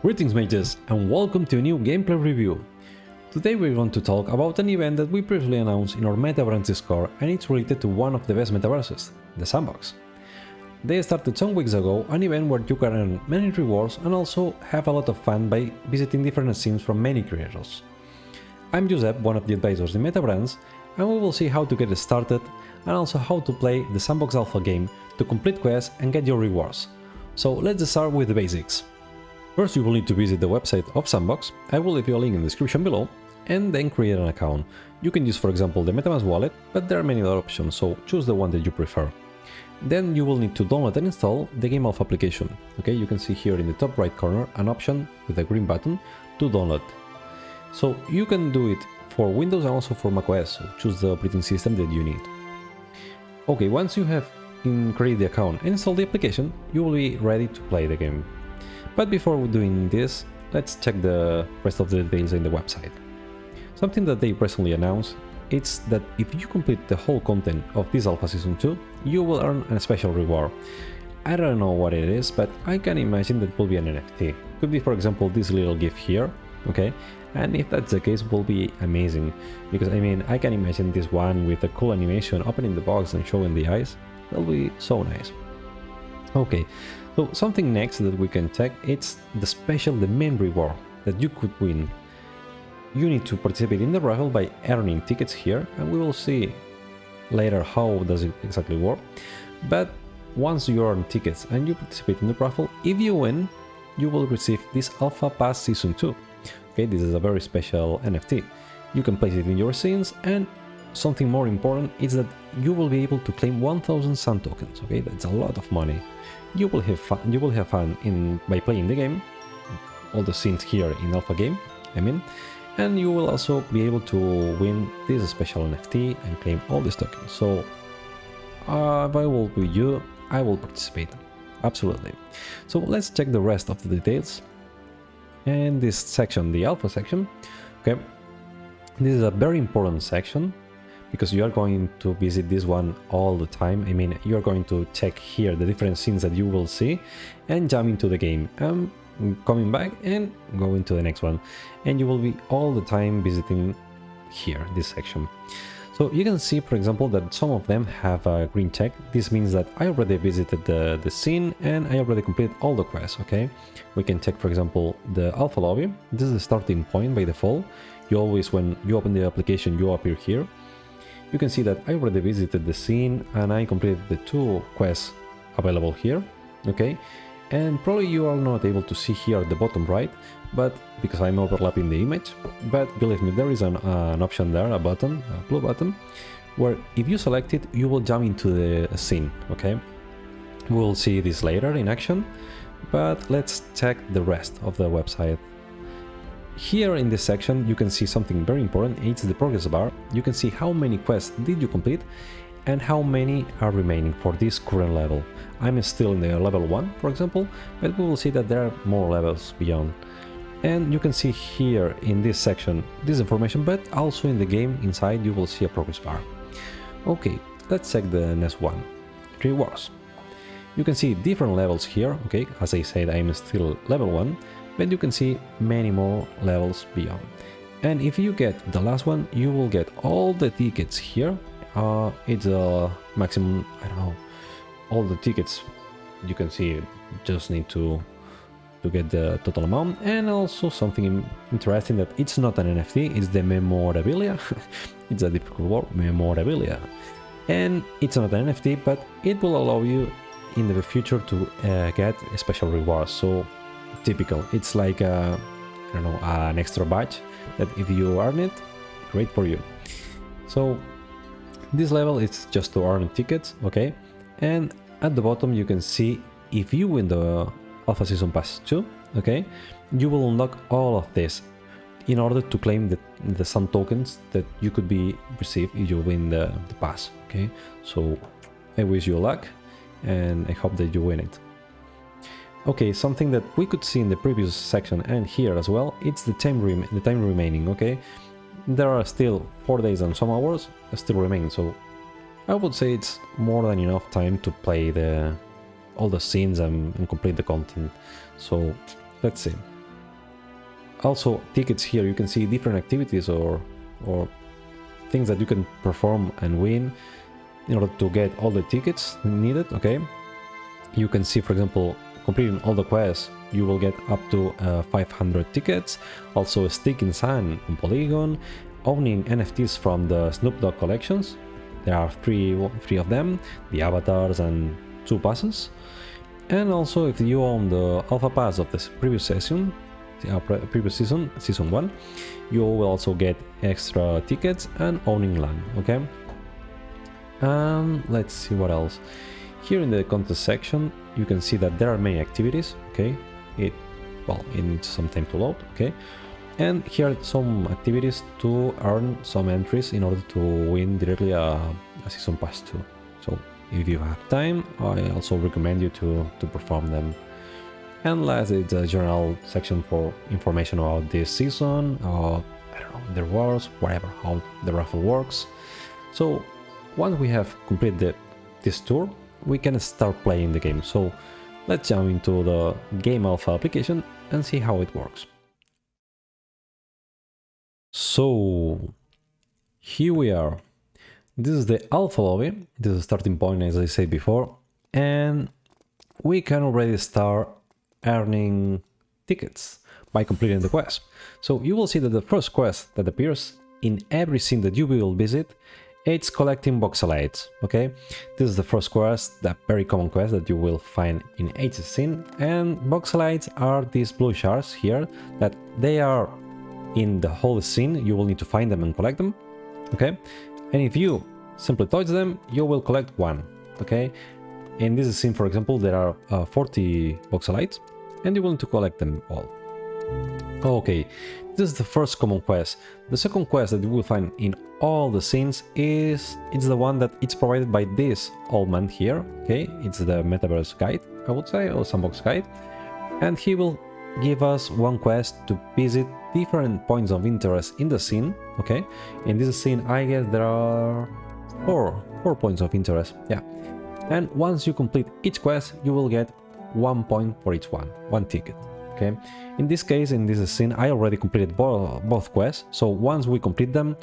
Greetings mages and welcome to a new gameplay review. Today we're going to talk about an event that we previously announced in our Metabrands Discord and it's related to one of the best metaverses, the Sandbox. They started some weeks ago an event where you can earn many rewards and also have a lot of fun by visiting different scenes from many creators. I'm Josep, one of the advisors in Metabrands, and we will see how to get started and also how to play the Sandbox Alpha game to complete quests and get your rewards. So let's start with the basics. First you will need to visit the website of Sandbox, I will leave you a link in the description below, and then create an account. You can use for example the MetaMask wallet, but there are many other options, so choose the one that you prefer. Then you will need to download and install the Game Alpha application. Okay, you can see here in the top right corner an option with a green button to download. So you can do it for Windows and also for macOS, so choose the operating system that you need. Okay, once you have created the account and installed the application, you will be ready to play the game. But before doing this, let's check the rest of the details in the website. Something that they recently announced is that if you complete the whole content of this Alpha Season 2, you will earn a special reward. I don't know what it is, but I can imagine that will be an NFT. Could be for example this little gift here, okay? And if that's the case, will be amazing. Because I mean, I can imagine this one with a cool animation opening the box and showing the eyes. That'll be so nice. Okay, so something next that we can check, it's the special, the main reward that you could win. You need to participate in the raffle by earning tickets here, and we will see later how does it exactly work. But once you earn tickets and you participate in the raffle, if you win, you will receive this Alpha Pass Season 2. Okay, this is a very special NFT. You can place it in your scenes and something more important is that you will be able to claim 1000 SAND tokens, okay? That's a lot of money you will have fun you will have fun in by playing the game all the scenes here in alpha game i mean and you will also be able to win this special nft and claim all these tokens. So uh, if i will be you i will participate absolutely. So let's check the rest of the details. And this section the alpha section okay this is a very important section because you are going to visit this one all the time. I mean, you're going to check here the different scenes that you will see and jump into the game. Um, coming back and going to the next one. And you will be all the time visiting here, this section. So you can see, for example, that some of them have a green check. This means that I already visited the, the scene and I already completed all the quests, okay? We can check, for example, the alpha lobby. This is the starting point by default. You always, when you open the application, you appear here you can see that I already visited the scene and I completed the two quests available here, okay? And probably you are not able to see here at the bottom right, but because I'm overlapping the image, but believe me, there is an, uh, an option there, a button, a blue button, where if you select it, you will jump into the scene, okay? We'll see this later in action, but let's check the rest of the website here in this section you can see something very important, it's the progress bar. You can see how many quests did you complete and how many are remaining for this current level. I'm still in the level 1 for example, but we will see that there are more levels beyond. And you can see here in this section this information, but also in the game inside you will see a progress bar. Okay, let's check the next one. Rewards. You can see different levels here, okay, as I said I'm still level 1, but you can see many more levels beyond. And if you get the last one, you will get all the tickets here. Uh, it's a maximum, I don't know, all the tickets you can see just need to to get the total amount and also something interesting that it's not an NFT, it's the memorabilia. it's a difficult word, memorabilia. And it's not an NFT, but it will allow you in the future to uh, get special rewards. So typical. It's like a, I don't know, an extra badge that if you earn it, great for you. So this level is just to earn tickets, okay? And at the bottom you can see if you win the Alpha Season Pass 2, okay? You will unlock all of this in order to claim the, the SAND tokens that you could be received if you win the, the pass, okay? So I wish you luck and I hope that you win it. Okay, something that we could see in the previous section and here as well, it's the time, the time remaining, okay? There are still 4 days and some hours still remain, so I would say it's more than enough time to play the all the scenes and, and complete the content. So let's see. also tickets here you can see different activities or or things that you can perform and win in order to get all the tickets needed okay you can see for example completing all the quests you will get up to uh, 500 tickets. Also a stick in SAND on polygon owning nfts from the snoop dogg collections. There are three three of them the avatars and two passes. And also if you own the alpha pass of this previous session uh, previous season season one you will also get extra tickets and owning land okay? And let's see what else here in the contest section you can see that there are many activities okay? It well it needs some time to load okay? And here are some activities to earn some entries in order to win directly a, a season pass too. So if you have time i also recommend you to to perform them. And last is a general section for information about this season or I don't know, the rewards, whatever, how the raffle works. So once we have completed this tour, we can start playing the game. So let's jump into the Game Alpha application and see how it works. So here we are. This is the alpha lobby. This is the starting point as I said before. And we can already start earning tickets by completing the quest. So you will see that the first quest that appears in every scene that you will visit it's collecting voxelites, okay? This is the first quest, the very common quest that you will find in scene. And voxelites are these blue shards here, that they are in the whole scene, you will need to find them and collect them, okay? And if you simply touch them, you will collect one, okay? In this scene, for example, there are uh, 40 voxelites, and you will need to collect them all. Okay, this is the first common quest. The second quest that you will find in all the scenes is it's the one that it's provided by this old man here. Okay, it's the metaverse guide, I would say, or sandbox guide, and he will give us one quest to visit different points of interest in the scene. Okay, in this scene, I guess there are four four points of interest. Yeah, and once you complete each quest, you will get one point for each one, one ticket okay in this case in this scene i already completed bo both quests so once we complete them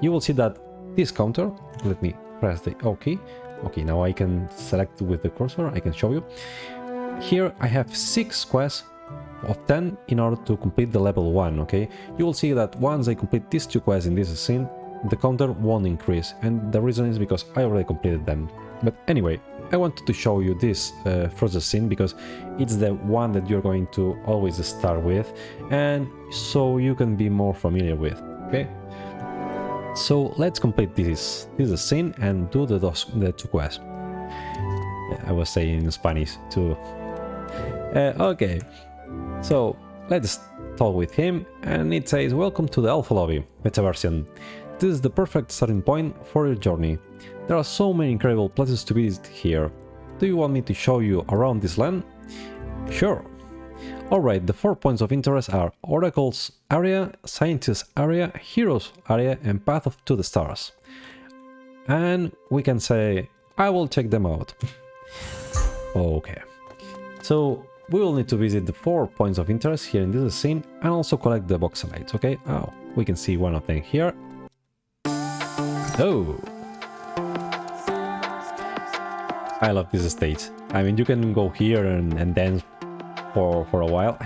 you will see that this counter let me press the OK. okay now i can select with the cursor i can show you here i have six quests of 10 in order to complete the level 1 okay you will see that once i complete these two quests in this scene the counter won't increase and the reason is because i already completed them but anyway I wanted to show you this uh, further scene because it's the one that you're going to always start with and so you can be more familiar with, okay? So let's complete this, this scene and do the, dos, the two quests. I was saying in Spanish too. Uh, okay, so let's talk with him and it says welcome to the alpha lobby metaversion this is the perfect starting point for your journey there are so many incredible places to visit here. Do you want me to show you around this land? Sure. Alright, the four points of interest are Oracles area, Scientist area, Heroes area and Path of to the Stars. And we can say, I will check them out. okay. So we will need to visit the four points of interest here in this scene and also collect the voxelites, okay? Oh, we can see one of them here. Oh, I love this stage. I mean, you can go here and, and dance for, for a while.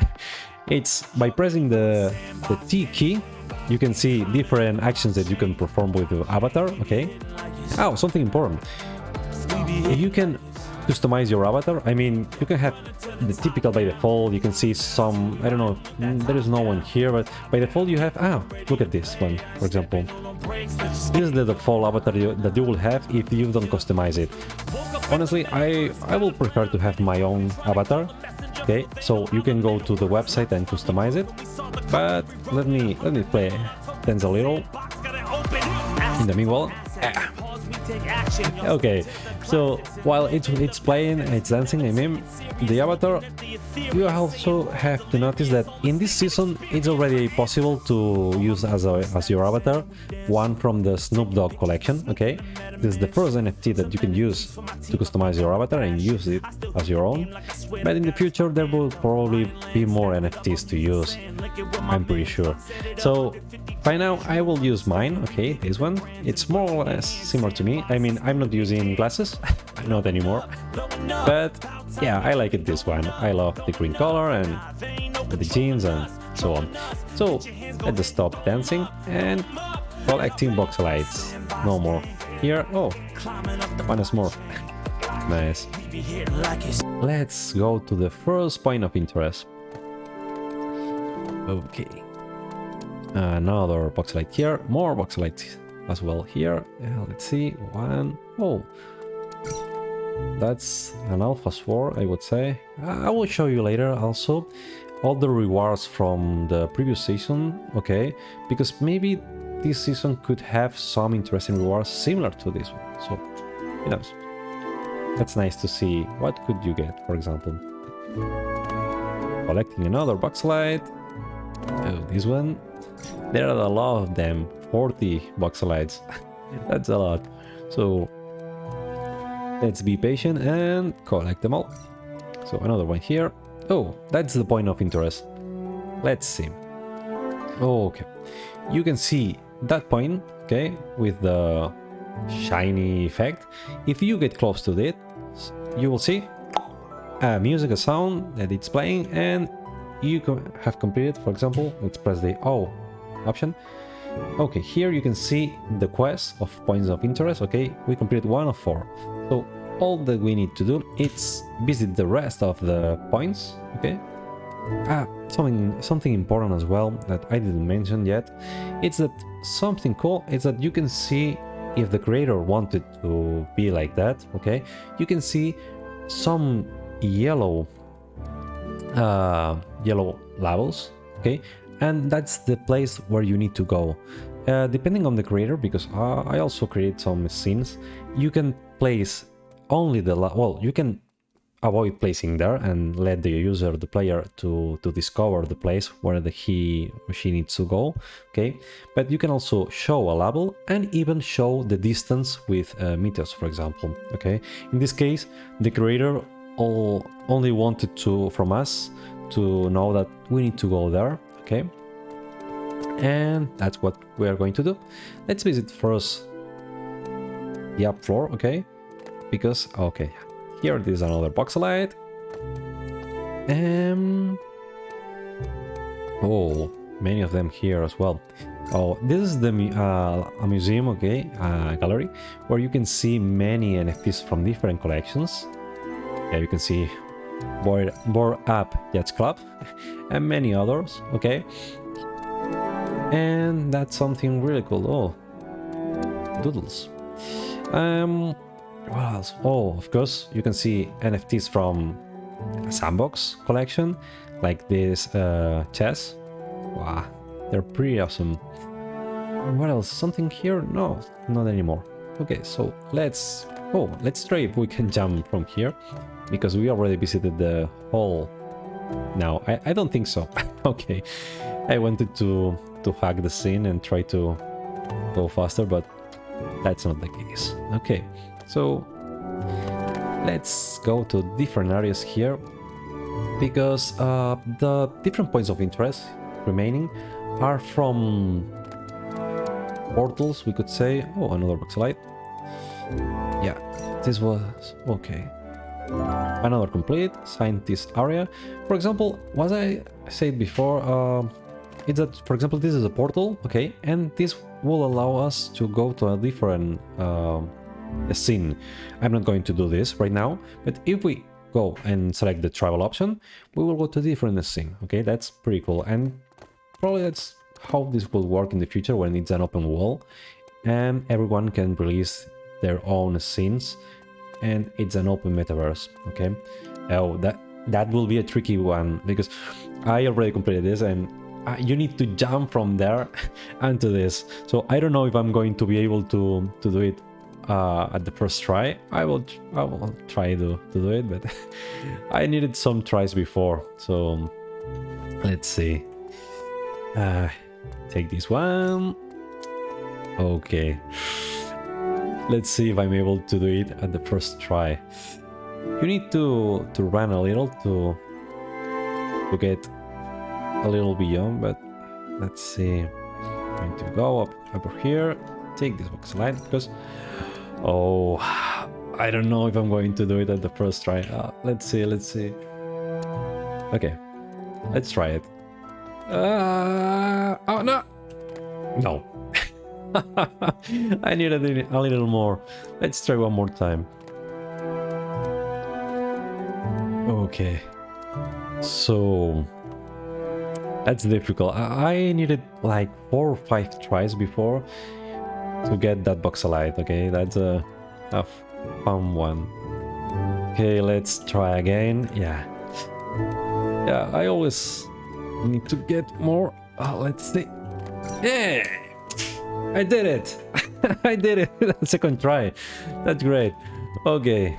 It's by pressing the, the T key, you can see different actions that you can perform with the avatar, okay? Oh, something important. You can customize your avatar. I mean, you can have the typical by default, you can see some, I don't know, there is no one here, but by default you have, ah, look at this one, for example. This is the default avatar you, that you will have if you don't customize it. Honestly, I, I will prefer to have my own avatar. Okay, so you can go to the website and customize it. But let me let me play dance a little. In the meanwhile, ah. okay, so while it's it's playing, and it's dancing. I mean, the avatar. You also have to notice that in this season, it's already possible to use as a as your avatar one from the Snoop Dogg collection. Okay, this is the first NFT that you can use to customize your avatar and use it as your own. But in the future, there will probably be more NFTs to use. I'm pretty sure. So by now, I will use mine. Okay, this one. It's more or less similar to me. I mean, I'm not using glasses, not anymore. But yeah, I like it this one. I love the green color and the jeans and so on. So let's just stop dancing and while acting voxelites. No more. Here, oh, one is more. nice. Let's go to the first point of interest. Okay. Another voxelite here, more voxelite as well here. Yeah, let's see, one. Oh, that's an alpha sword, I would say. I will show you later also all the rewards from the previous season, okay? Because maybe this season could have some interesting rewards similar to this one. So, who knows? That's nice to see. What could you get, for example? Collecting another voxelite. Oh, this one. There are a lot of them. 40 voxelites. That's a lot. So let's be patient and collect them all. So another one here. Oh, that's the point of interest. Let's see. okay. You can see that point, okay, with the shiny effect. If you get close to it, you will see a musical sound that it's playing, and you have completed, for example, let's press the O option, Okay, here you can see the quest of points of interest, okay? We completed one of four. So all that we need to do is visit the rest of the points, okay? Ah, something something important as well that I didn't mention yet. It's that something cool is that you can see if the creator wanted to be like that, okay? You can see some yellow uh, yellow levels, okay? and that's the place where you need to go. Uh, depending on the creator, because uh, I also create some scenes, you can place only the... well, you can avoid placing there and let the user, the player, to, to discover the place where the he she needs to go, okay? But you can also show a level and even show the distance with uh, meters, for example, okay? In this case, the creator all, only wanted to from us to know that we need to go there okay? And that's what we are going to do. Let's visit first the up floor okay? Because okay here there's another voxelite um oh many of them here as well. Oh this is the uh, a museum okay gallery where you can see many nfts from different collections. Yeah you can see Board, Bored Ape Yacht Club, and many others, okay? And that's something really cool. Oh, doodles. Um, what else? Oh, of course, you can see NFTs from Sandbox collection, like this uh, chess. Wow, they're pretty awesome. What else? Something here? No, not anymore. Okay, so let's... Oh, let's try if we can jump from here because we already visited the hall. Now, I, I don't think so. okay, I wanted to, to hack the scene and try to go faster, but that's not the case. Okay, so let's go to different areas here because uh, the different points of interest remaining are from portals, we could say. Oh, another voxelite. Yeah, this was... okay. Another complete scientist area. For example, what I said before, uh, is that, for example, this is a portal, okay, and this will allow us to go to a different uh, scene. I'm not going to do this right now, but if we go and select the travel option, we will go to a different scene, okay, that's pretty cool, and probably that's how this will work in the future when it's an open wall, and everyone can release their own scenes and it's an open metaverse okay oh that that will be a tricky one because i already completed this and uh, you need to jump from there onto this so i don't know if i'm going to be able to to do it uh, at the first try. I will I will try to, to do it, but I needed some tries before. So let's see. Uh, take this one. Okay. Let's see if I'm able to do it at the first try. You need to to run a little to to get a little beyond, but let's see. I'm going to go up over here, take this voxelite because oh, I don't know if I'm going to do it at the first try. Uh, let's see, let's see. Okay, let's try it. Uh, oh no, no. I need a, a little more. Let's try one more time. Okay. So that's difficult. I needed like four or five tries before to get that Voxelite. Okay, that's a, a fun one. Okay, let's try again. Yeah. Yeah, I always need to get more. Oh, let's see. Yeah! I did it! I did it! Second try. That's great. Okay,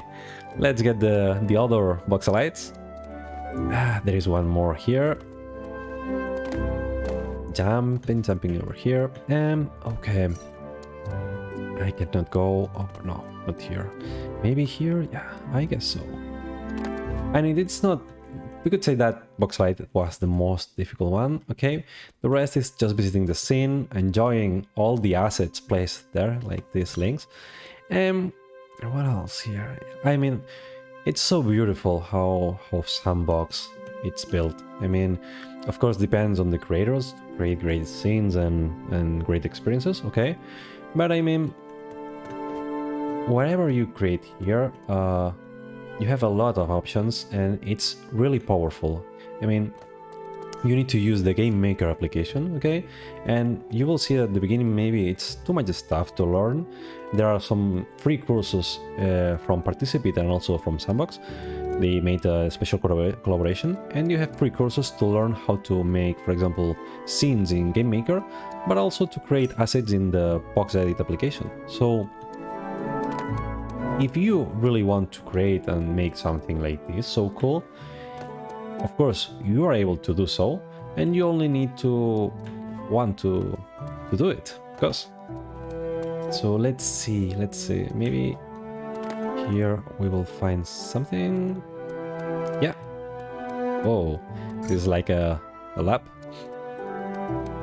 let's get the, the other Voxelites. Ah, there is one more here. Jumping, jumping over here. And okay. I cannot go. Oh, no, not here. Maybe here? Yeah, I guess so. And it's not... We could say that Voxelite was the most difficult one, okay? The rest is just visiting the scene, enjoying all the assets placed there, like these links. And what else here? I mean, it's so beautiful how, how Sandbox it's built. I mean, of course, depends on the creators, create great scenes and, and great experiences, okay? But I mean, whatever you create here, uh, you have a lot of options and it's really powerful. I mean, you need to use the game maker application okay? And you will see at the beginning maybe it's too much stuff to learn. There are some free courses uh, from participate and also from sandbox. They made a special collaboration and you have free courses to learn how to make for example scenes in game maker but also to create assets in the VoxEdit application. So if you really want to create and make something like this so cool of course, you are able to do so, and you only need to want to, to do it, of course. So let's see, let's see, maybe here we will find something. Yeah. Oh, this is like a, a lab.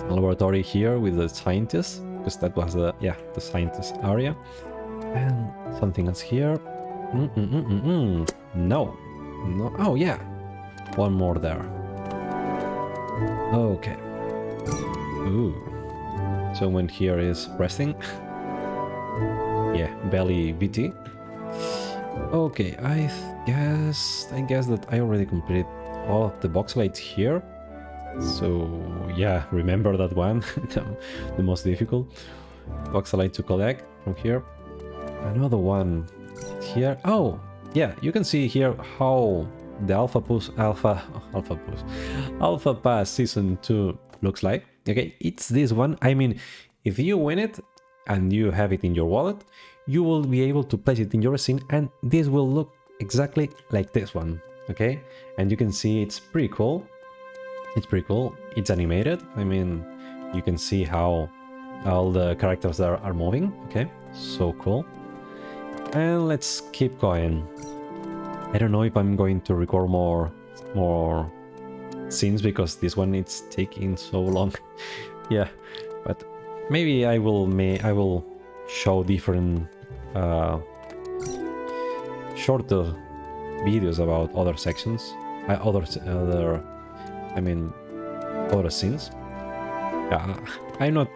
A laboratory here with the scientists, because that was the, yeah, the scientist area. And something else here. Mm -mm -mm, mm, mm. no. No. Oh, yeah. One more there. Okay. Ooh. Someone here is resting. yeah, belly VT. Okay, I guess I guess that I already completed all of the voxelites here. So yeah, remember that one, the most difficult voxelite to collect from here. Another one here. Oh, yeah, you can see here how the Alpha Push Alpha Alpha Push Alpha Pass Season 2 looks like. Okay, it's this one. I mean, if you win it and you have it in your wallet, you will be able to place it in your scene and this will look exactly like this one. Okay, and you can see it's pretty cool. It's pretty cool. It's animated. I mean, you can see how all the characters are, are moving. Okay, so cool. And let's keep going. I don't know if I'm going to record more more scenes because this one is taking so long. yeah, but maybe I will may I will show different uh, shorter videos about other sections, uh, other other I mean other scenes. Yeah, I'm not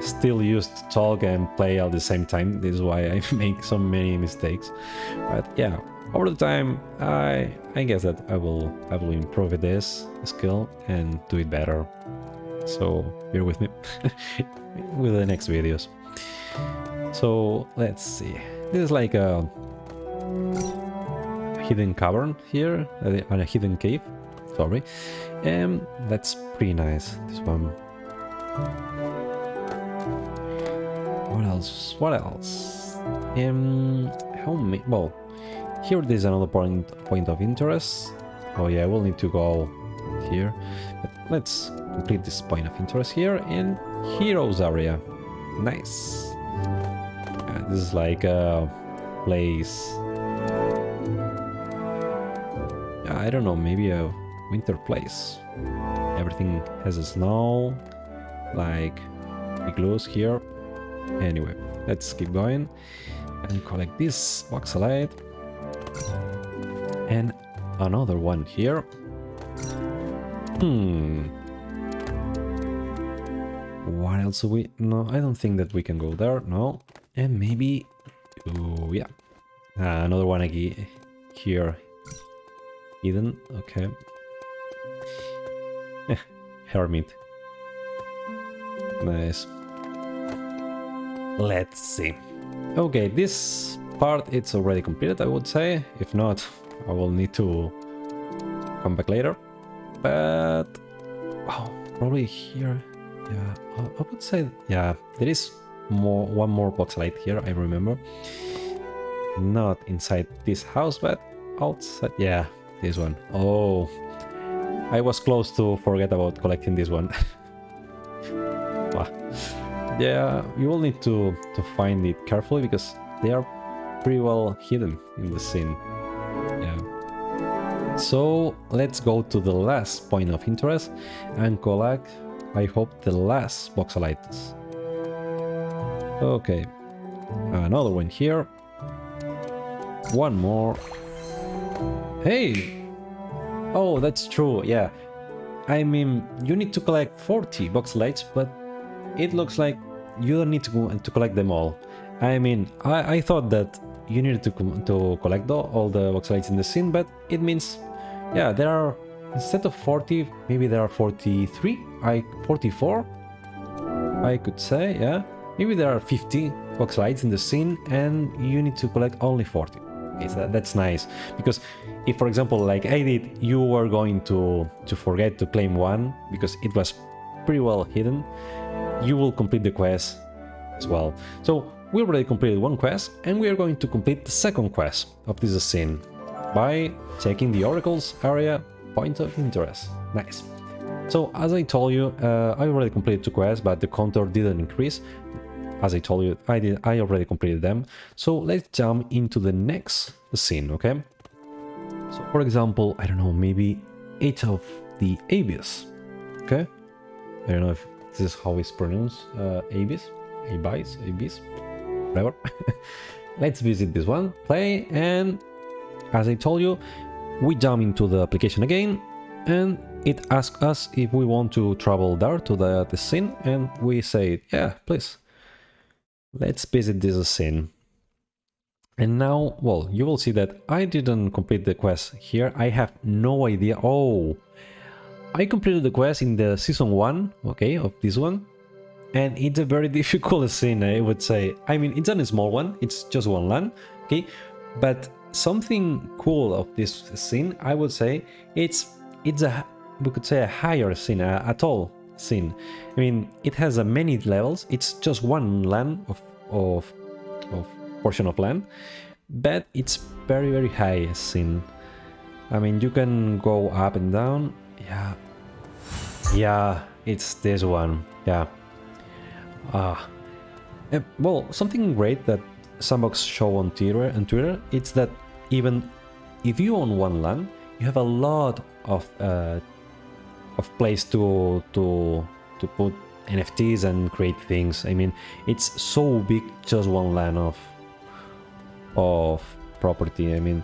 still used to talk and play at the same time. This is why I make so many mistakes. But yeah, over the time, I I guess that I will I will improve this skill and do it better. So bear with me with the next videos. So let's see. This is like a hidden cavern here, uh, on a hidden cave. Sorry, and that's pretty nice. This one. What else? What else? Um, how many? Well, here there's another point point of interest. Oh yeah, we'll need to go here. But let's complete this point of interest here in Heroes area. Nice. Yeah, this is like a place. I don't know, maybe a winter place. Everything has a snow, like igloos here. Anyway, let's keep going and collect this voxelite and another one here. Hmm. What else we... No, I don't think that we can go there. No. And maybe... Oh, yeah. Uh, another one again here. Hidden. Okay. Hermit. Nice. Let's see. Okay, this part it's already completed, I would say. If not, I will need to come back later. But oh, probably here. Yeah, I would say yeah. There is more one more voxelite here. I remember. Not inside this house, but outside. Yeah, this one. Oh, I was close to forget about collecting this one. yeah, you will need to, to find it carefully because they are pretty well hidden in the scene. Yeah. So let's go to the last point of interest and collect, I hope, the last voxelites. Okay, another one here. One more. Hey! Oh, that's true, yeah. I mean, you need to collect 40 voxelites, but it looks like you don't need to, to collect them all. I mean, I, I thought that you needed to, to collect the, all the voxelites in the scene, but it means, yeah, there are, instead of 40, maybe there are 43, I 44, I could say, yeah. Maybe there are 50 voxelites in the scene and you need to collect only 40. Okay, so that's nice, because if, for example, like I did, you were going to, to forget to claim one, because it was pretty well hidden, you will complete the quest as well. So we already completed one quest and we are going to complete the second quest of this scene by checking the Oracle's area point of interest. Nice. So as I told you, uh, I already completed two quests, but the counter didn't increase. As I told you, I did. I already completed them. So let's jump into the next scene, okay? So for example, I don't know, maybe eight of the Abyss, okay? I don't know if this is how it's pronounced, uh, Abyss, Abyss, Abyss, whatever. Let's visit this one, play, and as I told you, we jump into the application again, and it asks us if we want to travel there to the, the scene, and we say, yeah, please. Let's visit this scene. And now, well, you will see that I didn't complete the quest here. I have no idea. Oh, I completed the quest in the season 1, okay, of this one. And it's a very difficult scene, I would say. I mean, it's a small one, it's just one land, okay? But something cool of this scene, I would say, it's it's a, we could say a higher scene, a, a tall scene. I mean, it has a many levels, it's just one land of, of, of portion of land, but it's very, very high scene. I mean, you can go up and down, yeah, yeah, it's this one. Yeah. Ah. Uh, well, something great that Sandbox show on Twitter and Twitter, it's that even if you own one land, you have a lot of uh, of place to to to put NFTs and create things. I mean, it's so big, just one land of of property. I mean,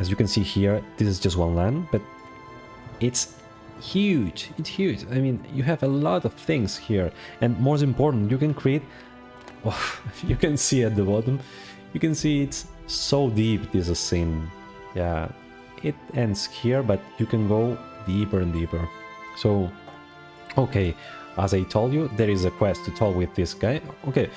as you can see here, this is just one land, but it's huge it's huge. I mean you have a lot of things here and most important you can create oh, you can see at the bottom you can see it's so deep this is scene. Yeah it ends here but you can go deeper and deeper. So okay as i told you there is a quest to talk with this guy. Okay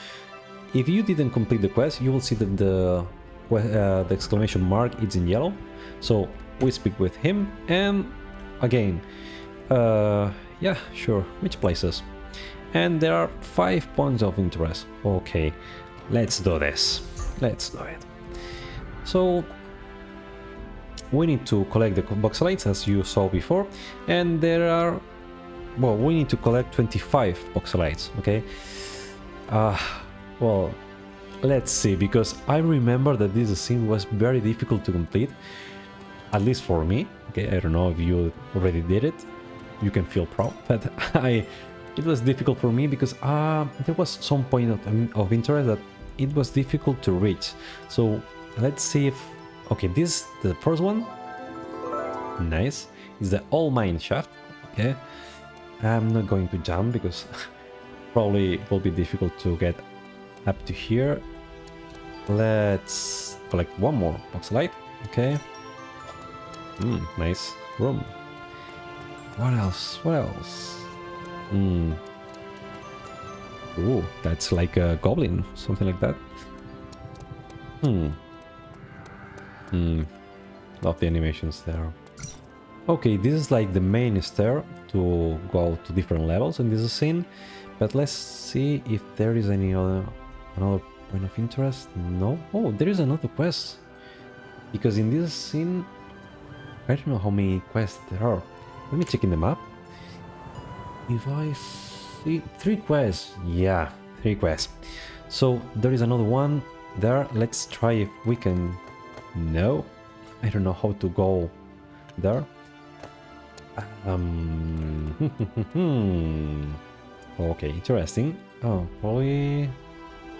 if you didn't complete the quest you will see that the uh, the exclamation mark is in yellow. So we speak with him and again uh, yeah, sure. Which places? And there are five points of interest. Okay, let's do this. let's do it. So we need to collect the voxelites as you saw before and there are well we need to collect 25 voxelites okay uh well let's see because i remember that this scene was very difficult to complete at least for me okay i don't know if you already did it you can feel proud but i it was difficult for me because uh there was some point of, of interest that it was difficult to reach so let's see if Okay, this the first one. Nice. Is the all mine shaft. Okay. I'm not going to jump because probably it will be difficult to get up to here. Let's collect one more voxelite. Okay. Hmm, nice room. What else? What else? Hmm. Ooh, that's like a goblin, something like that. Hmm. Hmm. Love the animations there. Okay, this is like the main stair to go to different levels in this scene. But let's see if there is any other another point of interest. No? Oh, there is another quest. Because in this scene, I don't know how many quests there are. Let me check in the map. If I see three quests, yeah, three quests. So there is another one there. Let's try if we can no, I don't know how to go there. Um, okay, interesting. Oh, probably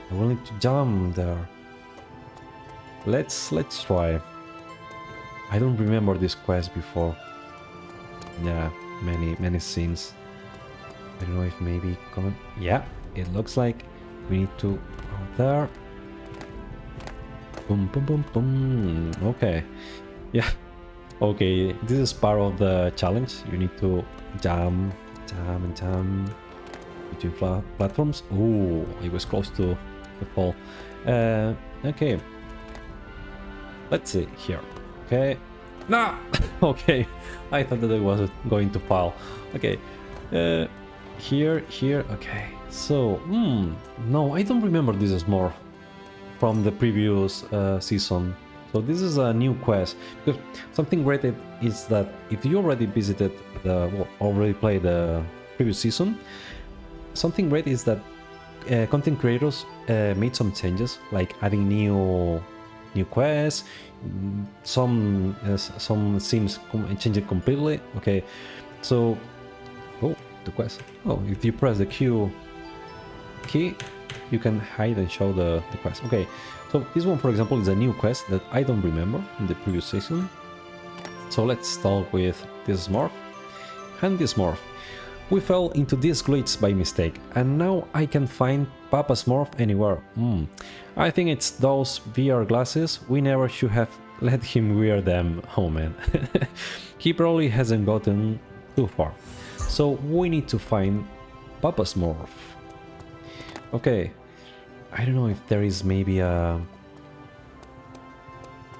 I will need to jump there. Let's let's try. I don't remember this quest before. Yeah, many many scenes. I don't know if maybe comment. Yeah, it looks like we need to go there Boom, boom, boom, boom. Okay. Yeah. Okay, this is part of the challenge. You need to jump, jump, and jump between platforms. Oh, it was close to the fall. Uh, okay. Let's see here. Okay. No! okay. I thought that I was going to fall. Okay. Uh, here, here. Okay. So, hmm. No, I don't remember this as more from the previous uh, season. So this is a new quest. Because something great is that if you already visited the, well, already played the previous season, something great is that uh, content creators uh, made some changes, like adding new new quests, some uh, some change it completely. Okay, so oh the quest. Oh, if you press the Q key, you can hide and show the, the quest. Okay, so this one, for example, is a new quest that I don't remember in the previous season. So let's start with this morph and this morph. We fell into this glitch by mistake, and now I can find Papa Smurf anywhere. Mm. I think it's those VR glasses, we never should have let him wear them, oh man. he probably hasn't gotten too far. So we need to find Papa Smurf. Okay, I don't know if there is maybe a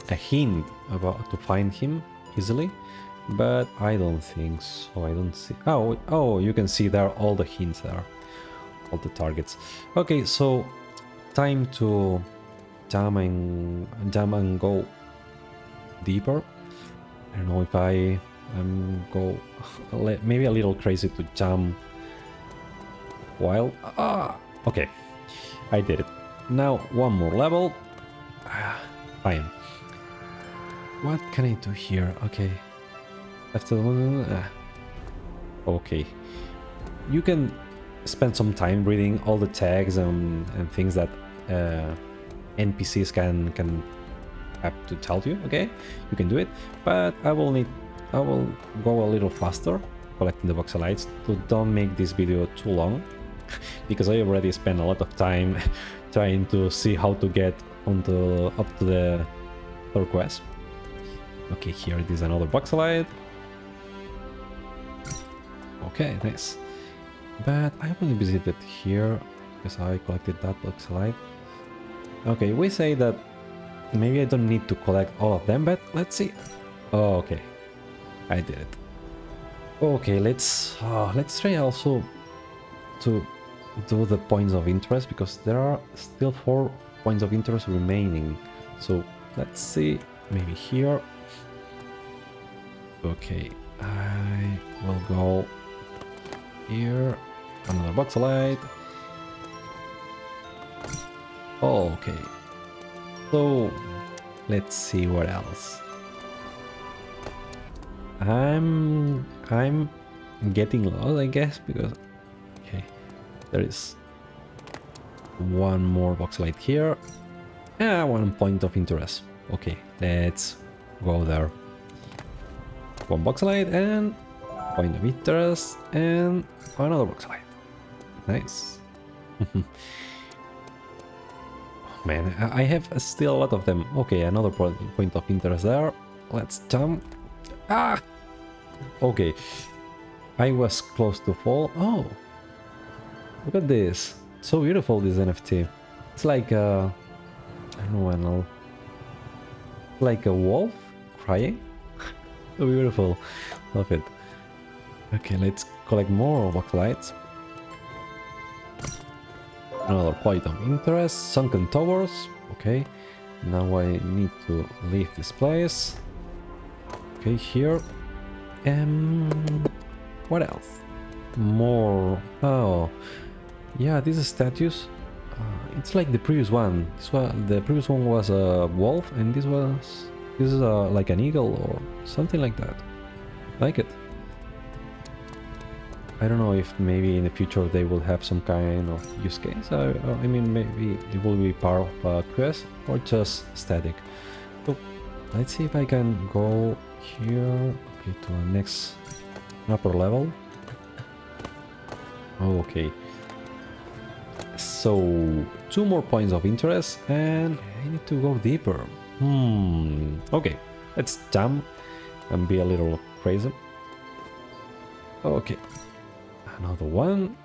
a hint about to find him easily, but I don't think so. I don't see. Oh, oh, you can see there all the hints there, all the targets. Okay, so time to jump and jump and go deeper. I don't know if I am go maybe a little crazy to jump while ah okay I did it. Now one more level. Fine. What can I do here? Okay. After the. Uh, okay. You can spend some time reading all the tags and, and things that uh, NPCs can can have to tell you. Okay, you can do it, but I will need I will go a little faster collecting the voxelites to don't make this video too long because I already spent a lot of time trying to see how to get onto up to the third quest. Okay, here it is another voxelite. Okay, nice. But I only visited here because I collected that voxelite. Okay, we say that maybe I don't need to collect all of them, but let's see. Oh, okay, I did it. Okay, let's uh, let's try also to do the points of interest because there are still four points of interest remaining. So let's see, maybe here. Okay, I will go here. Another voxelite. Oh, okay. So let's see what else. I'm I'm getting lost, I guess, because okay, there is one more voxelite here. Yeah, one point of interest. Okay, let's go there. One voxelite and point of interest and another voxelite. Nice. Man, I have still a lot of them. Okay, another point of interest there. Let's jump. Ah! Okay. I was close to fall. Oh! Look at this. So beautiful, this NFT. It's like a... I don't know, like a wolf crying. so beautiful. Love it. Okay, let's collect more voxelites. Another point of interest. Sunken towers. Okay. Now I need to leave this place. Okay, here. Um, what else? More. Oh, yeah. These statues. Uh, it's like the previous one. This one, the previous one was a wolf, and this was this is a, like an eagle or something like that. Like it. I don't know if maybe in the future they will have some kind of use case. I, I mean, maybe it will be part of a quest or just static. So let's see if I can go here okay, to the next upper level. Okay. So, two more points of interest and I need to go deeper. Hmm, okay. Let's jump and be a little crazy. Okay, Another one.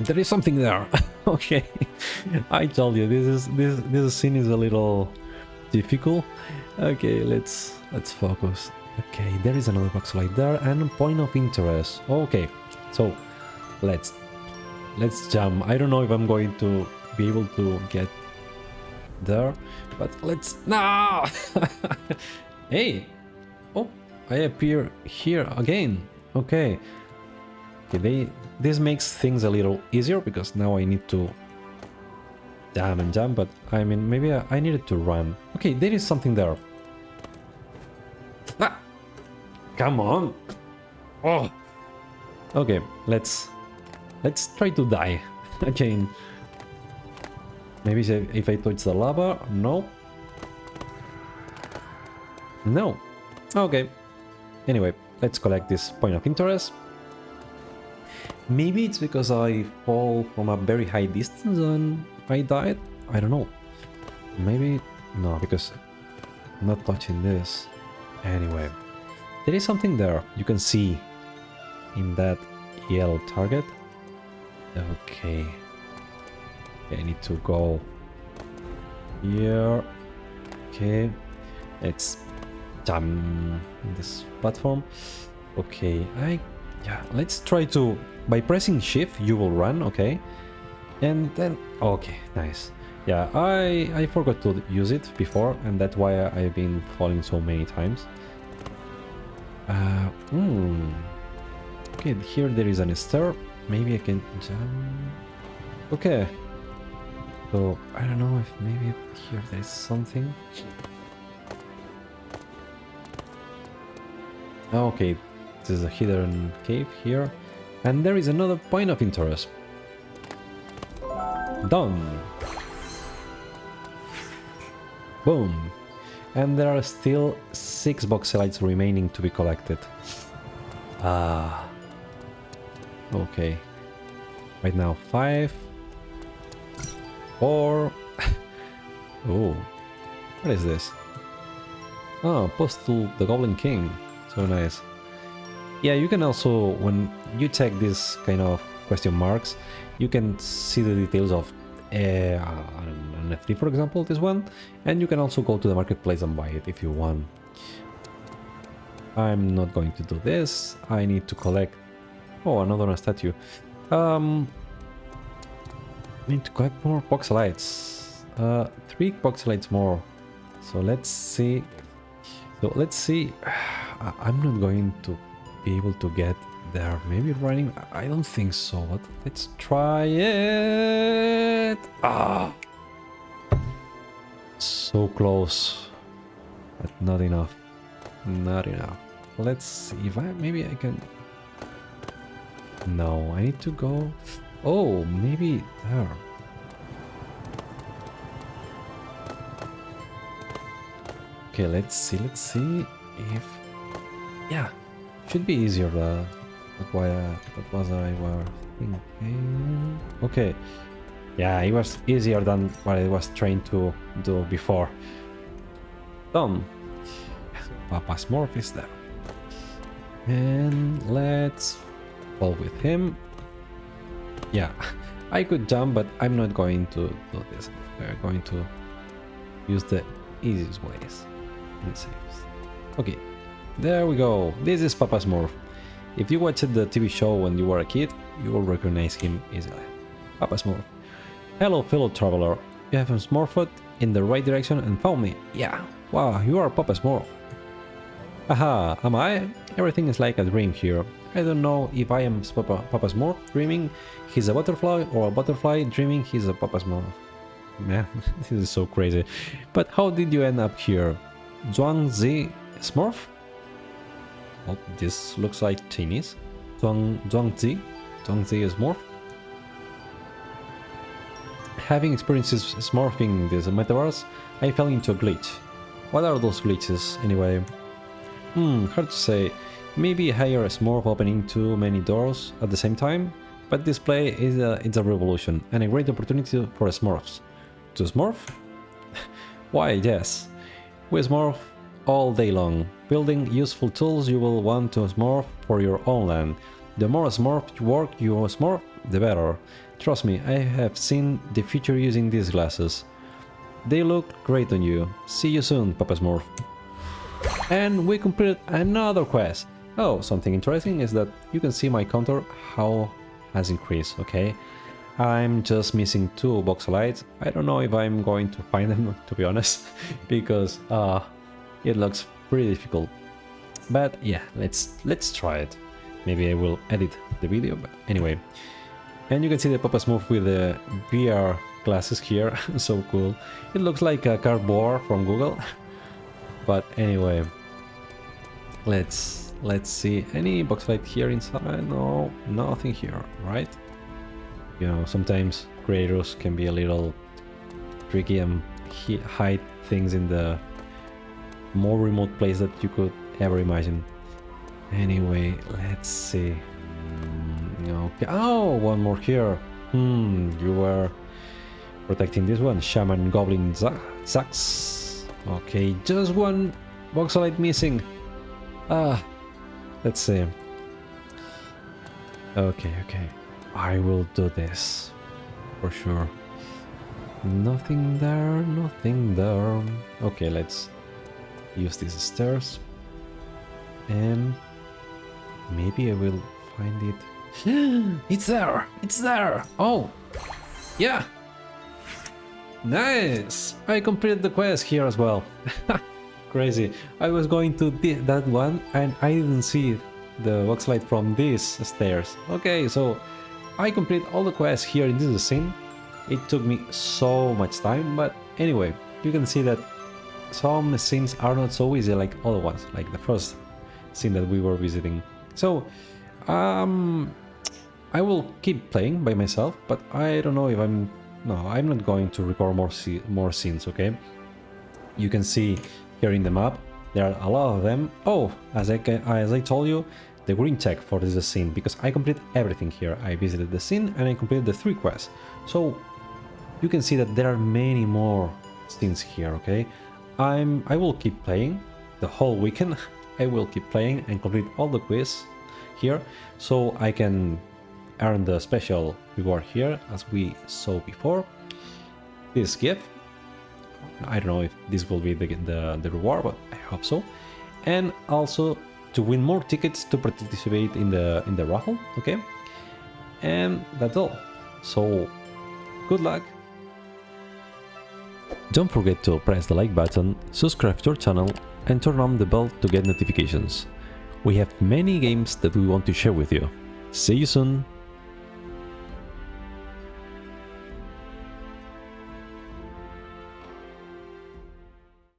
There is something there. okay. I told you this is this this scene is a little difficult. Okay, let's let's focus. Okay, there is another voxelite there and point of interest. Okay. So, let's let's jump. I don't know if I'm going to be able to get there, but let's no. hey. Oh, I appear here again. Okay. Okay, they, this makes things a little easier because now I need to jump and jump, but I mean, maybe I, I needed to run. Okay, there is something there. Ah! Come on! Oh! Okay, let's... Let's try to die again. Maybe if I touch the lava? No. No. Okay. Anyway, let's collect this point of interest. Maybe it's because I fall from a very high distance and I died? I don't know. Maybe... No, because I'm not touching this. Anyway, there is something there you can see in that yellow target. Okay. I need to go here. Okay. Let's in this platform. Okay, I... Yeah, let's try to by pressing shift you will run, okay? And then, okay, nice. Yeah, I, I forgot to use it before and that's why I've been falling so many times. Uh, hmm. Okay, here there is an stair. Maybe I can jump. Okay. So, I don't know if maybe here there's something. Okay, this is a hidden cave here. And there is another point of interest. Done. Boom. And there are still six lights remaining to be collected. Ah. Okay. Right now, five. Four. oh. What is this? Oh, post to the Goblin King. So nice. Yeah, you can also, when you check this kind of question marks, you can see the details of uh, an NFT, for example, this one, and you can also go to the marketplace and buy it if you want. I'm not going to do this. I need to collect... Oh, another statue. Um, I need to collect more voxelites. Uh, three voxelites more. So let's see. So let's see. I'm not going to be able to get there. Maybe running. I don't think so. But let's try it. Ah, so close, but not enough. Not enough. Let's see if I maybe I can. No, I need to go. Oh, maybe there. Okay, let's see. Let's see if. Yeah, should be easier. Uh, what, why, uh, what was I were thinking? Okay. Yeah, it was easier than what I was trained to do before. Done. Papa Smurf is there. And let's fall with him. Yeah, I could jump, but I'm not going to do this. We're going to use the easiest ways. Okay, there we go. This is Papa Smurf. If you watched the TV show when you were a kid, you will recognize him easily. Papa Smurf. Hello, fellow traveler. You have smurfed in the right direction and found me. Yeah. Wow, you are Papa Smurf. Aha, am I? Everything is like a dream here. I don't know if I am Papa, Papa Smurf dreaming he's a butterfly or a butterfly dreaming he's a Papa Smurf. Man, this is so crazy. But how did you end up here? Zhuang Zi Smurf? Oh, this looks like Chinese. Zhuang, Zhuang Zi? Zhuang Zi Smurf? Having experiences smurfing this metaverse, I fell into a glitch. What are those glitches, anyway? Hmm, hard to say. Maybe higher a smurf opening too many doors at the same time? But this play is a, it's a revolution and a great opportunity for smurfs. To smurf? Why, yes. We smurf all day long, building useful tools you will want to smurf for your own land. The more smurf work you smurf, the better. Trust me, I have seen the future using these glasses. They look great on you. See you soon, Papa Smurf. And we completed another quest. Oh, something interesting is that you can see my counter how has increased, okay? I'm just missing two voxelites. I don't know if I'm going to find them, to be honest, because uh, it looks pretty difficult. But yeah, let's let's try it. Maybe I will edit the video, but anyway. And you can see the Papa move with the VR glasses here, so cool. It looks like a cardboard from Google. but anyway, let's let's see. Any voxelite here inside? No, nothing here, right? You know, sometimes creators can be a little tricky and hide things in the more remote place that you could ever imagine. Anyway, let's see. Okay. Oh, one more here. Hmm, you were protecting this one. Shaman Goblin Zax. Okay, just one voxelite missing. Ah, let's see. Okay, okay. I will do this. For sure. Nothing there, nothing there. Okay, let's use these stairs. And maybe I will find it it's there! It's there! Oh! Yeah! Nice! I completed the quest here as well. Crazy. I was going to that one and I didn't see the voxelite from these stairs. Okay, so I complete all the quests here in this scene. It took me so much time, but anyway, you can see that some scenes are not so easy like other ones, like the first scene that we were visiting. So, um, I will keep playing by myself, but I don't know if I'm... No, I'm not going to record more, more scenes, okay? You can see here in the map, there are a lot of them. Oh, as I, as I told you, the green check for this scene, because I completed everything here. I visited the scene and I completed the three quests. So, you can see that there are many more scenes here, okay? I'm, I will keep playing the whole weekend. I will keep playing and complete all the quests here, so I can earn the special reward here as we saw before. This gift. I don't know if this will be the, the, the reward, but I hope so. And also to win more tickets to participate in the in the raffle, okay? And that's all. So Good luck! Don't forget to press the like button, subscribe to our channel and turn on the bell to get notifications. We have many games that we want to share with you. See you soon!